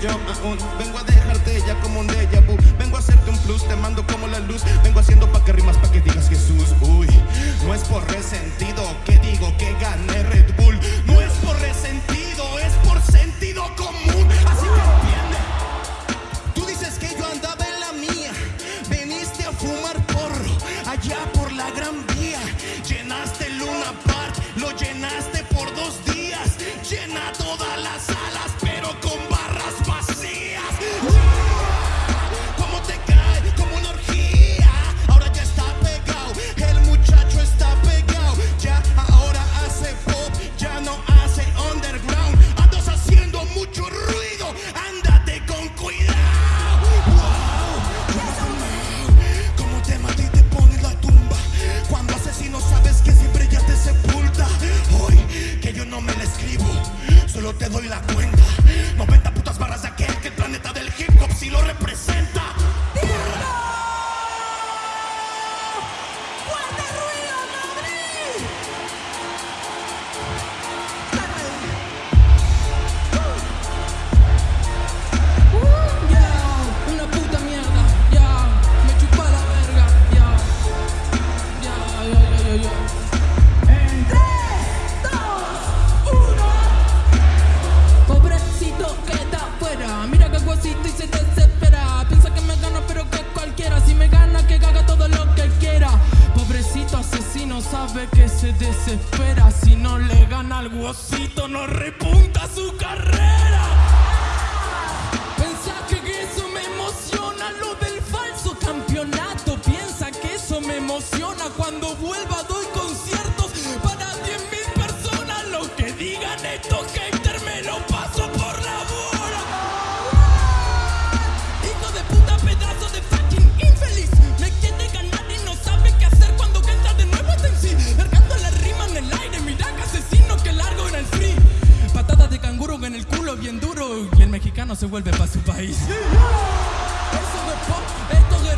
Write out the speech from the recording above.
yo aún Vengo a dejarte ya como un déjà vu. Vengo a hacerte un plus, te mando como la luz. Vengo haciendo pa' que rimas, pa' que digas Jesús Uy, no es por resentido que solo te doy la cuenta. 90 putas barras de aquel que el planeta del hip hop si lo representa. sabe que se desespera si no le gana al guosito, no repunta su carrera. Pensás que eso me emociona lo del falso campeonato, piensa que eso me emociona cuando vuelva a canguro en el culo bien duro y el mexicano se vuelve para su país. Eso esto